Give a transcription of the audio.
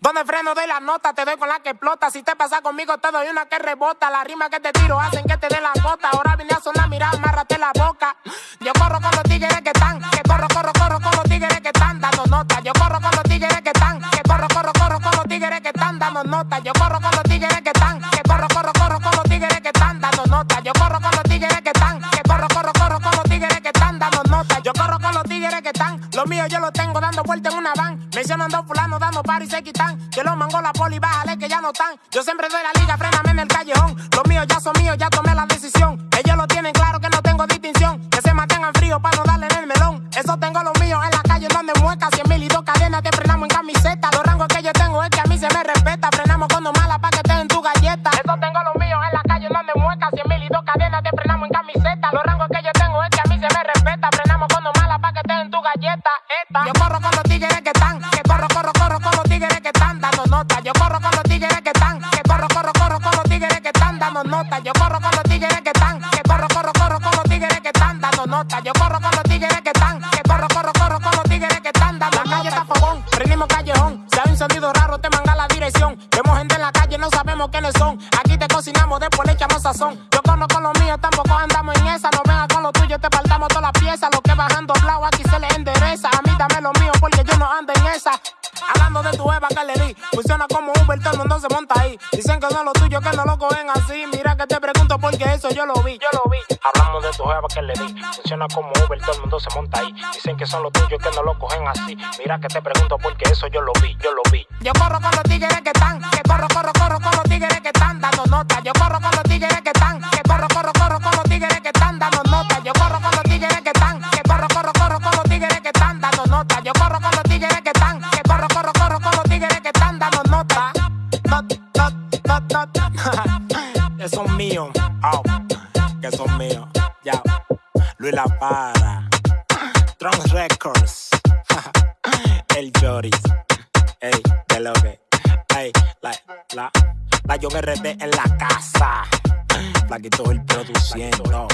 Donde freno doy la nota, te doy con la que explota. Si te pasa conmigo, te doy una que rebota. La rima que te tiro hacen que te dé la gota. Ahora vine a sonar, mira, amárrate la boca. Yo corro con los tigres que están, que corro, corro, corro con los tigres que están dando nota. Yo corro con los tigres que están, que corro, corro, corro con los tigres que están dando nota. Yo corro con los míos yo los tengo dando vuelta en una van. Mencionando fulano dando par y se quitan. Que los mango la poli, bájale que ya no están. Yo siempre doy la liga, fréname en el callejón. Los míos ya son míos, ya tomé la decisión. Ellos lo tienen claro que no tengo distinción. Que se mantengan frío para no darle en el melón. Eso tengo los míos en la calle donde mueca. Cien mil y dos cadenas te frenamos en camiseta. Los rangos que yo tengo es que a mí se me respeta. Frenamos cuando mala tu galleta. Esta. Yo corro con los tigres que están. Que corro, corro, corro con los tigres que están dando nota. Yo corro con los tigres que están. Que corro, corro, corro con los tigres que están dando nota. Yo corro con los tigres que están. Que corro, corro, corro con los tigres que están dando nota. Yo corro con los tigres que están. Que corro, corro, corro con los tigres que están dando. La calle está fogón, prendimos callejón. Si hay un sonido raro, te manga la dirección. Vemos gente en la calle, no sabemos quiénes son. Aquí te cocinamos, después le echamos sazón. Yo conozco los míos, tampoco andamos en esa. No vengas con lo tuyo, te faltamos todas las piezas. Hablando de tu Eva que le di, funciona como Uber, todo el mundo se monta ahí. Dicen que no es lo tuyo, que no lo cogen así. Mira que te pregunto porque eso yo lo vi, yo lo vi. Hablamos de tu Eva que le di, funciona como Uber, todo el mundo se monta ahí. Dicen que son los tuyos, que no lo cogen así. Mira que te pregunto porque eso yo lo vi, yo lo vi. Yo corro con los tigres que están, que corro son míos, oh, que son míos. Ya, Luis La Para, Tron Records, el Joris, ey, de lo que, ey, la, la, la yo RD en la casa, Flaquito el produciendo.